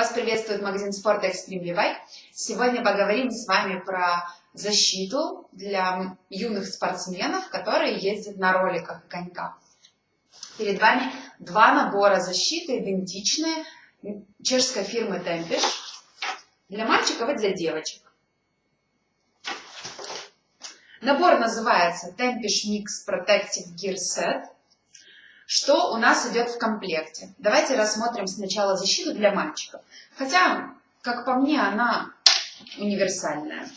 Вас приветствует магазин спорта Extreme Bike. Сегодня поговорим с вами про защиту для юных спортсменов, которые ездят на роликах и коньках. Перед вами два набора защиты, идентичные, чешской фирмы Tempish, для мальчиков и для девочек. Набор называется Tempish Mix Protective Gear Set – что у нас идет в комплекте? Давайте рассмотрим сначала защиту для мальчиков. Хотя, как по мне, она универсальная.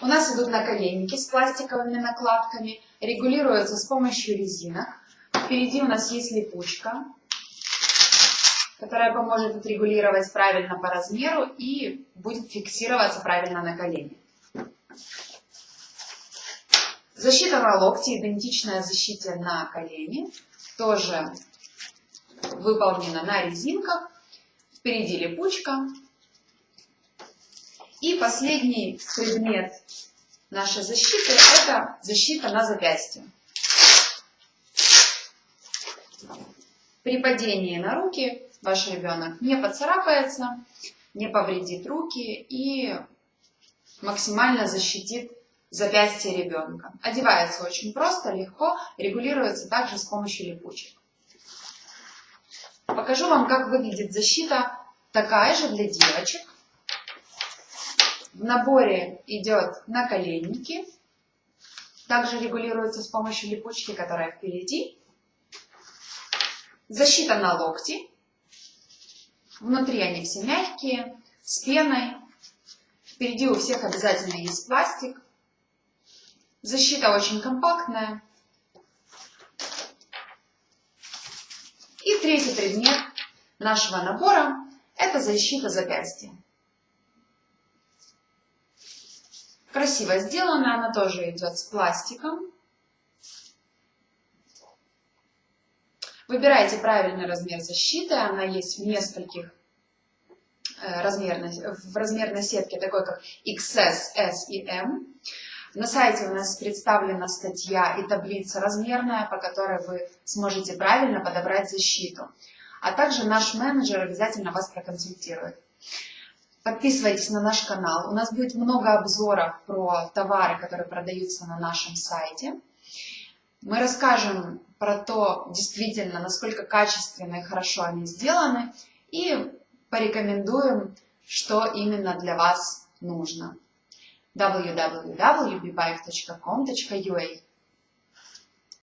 У нас идут наколенники с пластиковыми накладками, регулируются с помощью резинок. Впереди у нас есть липучка, которая поможет отрегулировать правильно по размеру и будет фиксироваться правильно на колени. Защита на локте, идентичная защите на колени, тоже выполнена на резинках. Впереди липучка. И последний предмет нашей защиты – это защита на запястье. При падении на руки ваш ребенок не поцарапается, не повредит руки и максимально защитит запястье ребенка. Одевается очень просто, легко, регулируется также с помощью липучек. Покажу вам, как выглядит защита такая же для девочек. В наборе идет наколенники. Также регулируется с помощью липучки, которая впереди. Защита на локти. Внутри они все мягкие, с пеной. Впереди у всех обязательно есть пластик. Защита очень компактная. И третий предмет нашего набора – это защита запястья. Красиво сделана, она тоже идет с пластиком. Выбирайте правильный размер защиты, она есть в нескольких э, размерной, в размерной сетке, такой как XS, S и M. На сайте у нас представлена статья и таблица размерная, по которой вы сможете правильно подобрать защиту. А также наш менеджер обязательно вас проконсультирует. Подписывайтесь на наш канал. У нас будет много обзоров про товары, которые продаются на нашем сайте. Мы расскажем про то, действительно, насколько качественно и хорошо они сделаны, и порекомендуем, что именно для вас нужно www.bbike.com.ua